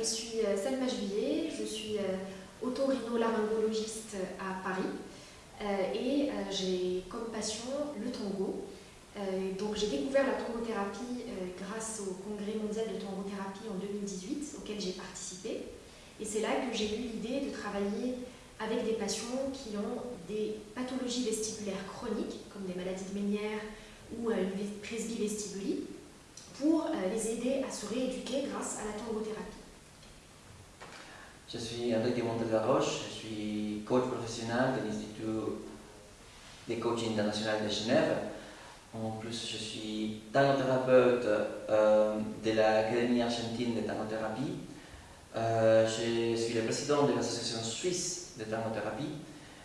je suis euh, Selma Juillet, je suis euh, otorhinolaryngologiste à Paris et j'ai comme passion le tango. donc j'ai découvert la tangothérapie grâce au congrès mondial de tangothérapie en 2018 auquel j'ai participé. Et c'est là que j'ai eu l'idée de travailler avec des patients qui ont des pathologies vestibulaires chroniques, comme des maladies de Ménière ou une presbyvestibulie, pour euh, les aider à se rééduquer grâce à la tangothérapie. Je suis Enrique Montel-Laroche, je suis coach professionnel de l'Institut des coaching international de Genève. En plus, je suis tangothérapeute euh, de l'Académie argentine de tangothérapie. Euh, je suis le président de l'association suisse de tangothérapie.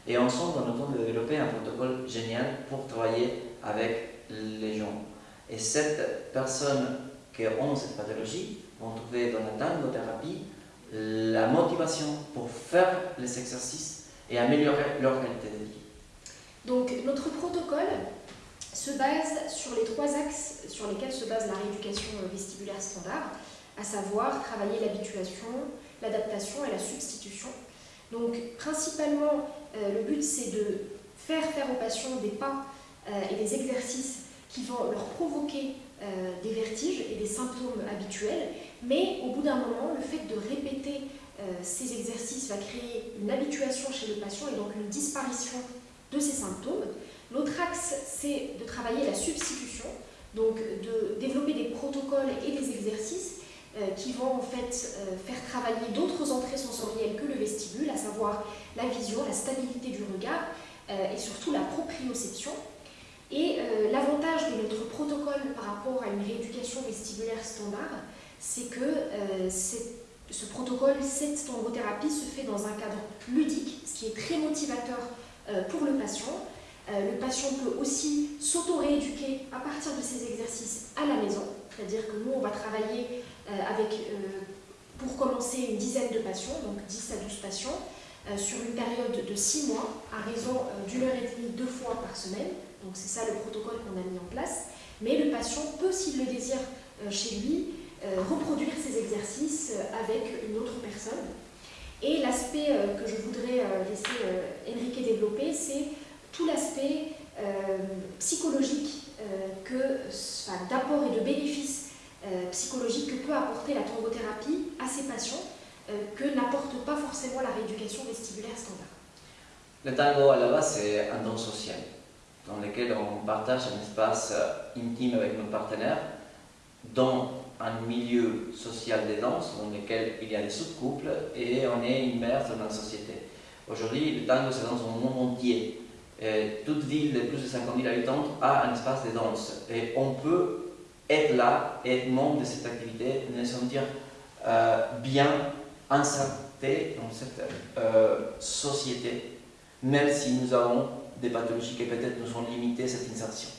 Et ensemble, nous avons développé un protocole génial pour travailler avec les gens. Et cette personnes qui ont cette pathologie vont trouver dans la tangothérapie la motivation pour faire les exercices et améliorer leur qualité de vie. Donc notre protocole se base sur les trois axes sur lesquels se base la rééducation vestibulaire standard, à savoir travailler l'habituation, l'adaptation et la substitution. Donc principalement, euh, le but c'est de faire faire aux patients des pas euh, et des exercices qui vont leur provoquer euh, des vertiges et des symptômes habituels, mais au bout d'un moment, le fait de répéter euh, ces exercices va créer une habituation chez le patient et donc une disparition de ces symptômes. L'autre axe, c'est de travailler la substitution, donc de développer des protocoles et des exercices euh, qui vont en fait faire travailler d'autres entrées sensorielles que le vestibule, à savoir la vision, la stabilité du regard et surtout la proprioception. Et euh, l'avantage de notre protocole par rapport à une rééducation vestibulaire standard, c'est que euh, ce protocole, cette tangothérapie se fait dans un cadre ludique, ce qui est très motivateur euh, pour le patient. le patient peut aussi s'auto-rééduquer à partir de ces exercices à la maison, c'est-à-dire que nous, on va travailler avec, pour commencer, une dizaine de patients, donc 10 à 12 patients, sur une période de 6 mois, à raison d'une heure et demie, deux fois par semaine, donc c'est ça le protocole qu'on a mis en place. Mais le patient peut, s'il le désire euh, chez lui, euh, reproduire ces exercices euh, avec une autre personne. Et l'aspect que je voudrais laisser Enrique développer, c'est tout l'aspect psychologique d'apport et de bénéfices psychologiques que peut apporter la tangothérapie à ces patients que n'apporte pas forcément la rééducation vestibulaire standard. Le tango à la base c'est un don social dans lequel on partage un espace euh, intime avec nos partenaires, dans un milieu social de danse dans lequel il y a des sous-couples et on est immerse dans la société. Aujourd'hui, le tango se danse au monde entier. Toute ville de plus de 50 000 habitants a un espace de danse. Et on peut être là, être membre de cette activité, se sentir euh, bien inserté dans cette euh, société, même si nous avons des pathologies qui peut-être nous ont limité cette insertion.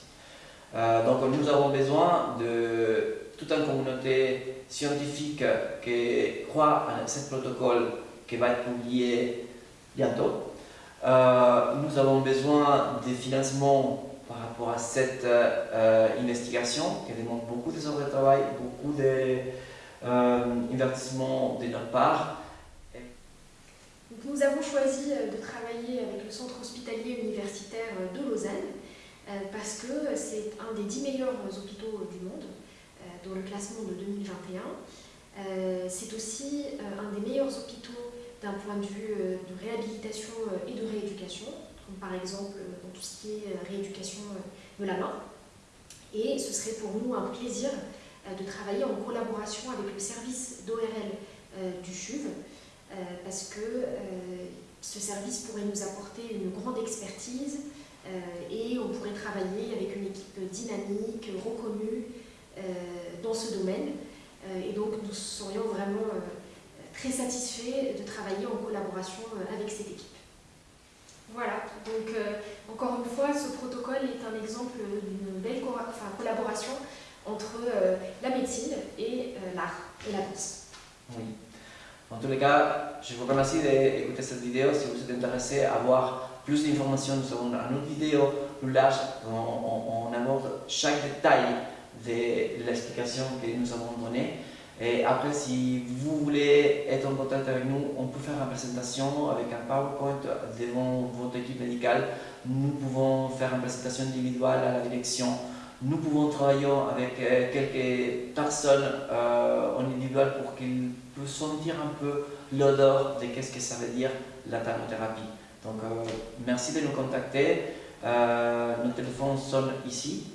Euh, donc nous avons besoin de toute une communauté scientifique qui croit à ce protocole qui va être publié bientôt. Euh, nous avons besoin de financement par rapport à cette euh, investigation qui demande beaucoup d'heures de travail, beaucoup d'investissement de notre part nous avons choisi euh, de travailler avec le Centre hospitalier universitaire euh, de Lausanne euh, parce que c'est un des 10 meilleurs hôpitaux du monde dans le classement de 2021. C'est aussi un des meilleurs hôpitaux d'un point de vue de réhabilitation et de rééducation, par exemple dans tout ce qui est rééducation de la main. Et ce serait pour nous un plaisir de travailler en collaboration avec le service d'ORL parce que euh, ce service pourrait nous apporter une grande expertise euh, et on pourrait travailler avec une équipe dynamique, reconnue dans ce domaine. et donc nous serions vraiment très satisfaits de travailler en collaboration avec cette équipe. Voilà, donc encore une fois, ce protocole est un exemple d'une belle collaboration entre la médecine et l'art et la danse. Oui. En tous les cas, je vous remercie d'écouter cette vidéo. Si vous êtes intéressé à voir plus d'informations, nous avons une autre vidéo plus large où on, aborde chaque détail de l'explication que nous avons donnée. Et après, si vous voulez être en contact avec nous, on peut faire une présentation avec un PowerPoint devant votre équipe médicale. Nous pouvons faire une présentation individuelle à la direction. Nous pouvons travailler avec euh, quelques personnes euh, en individuel pour qu'ils puissent sentir un peu l'odeur de qu'est-ce que ça veut dire la thermothérapie. Donc, euh, merci de nous contacter. nos téléphones sont ici.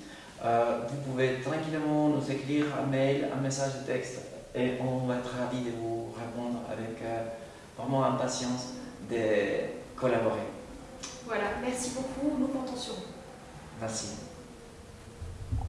vous pouvez tranquillement nous écrire un mail, un message de texte et on va être ravis de vous répondre avec vraiment impatience de collaborer. Voilà, merci beaucoup, nous comptons sur vous. Merci.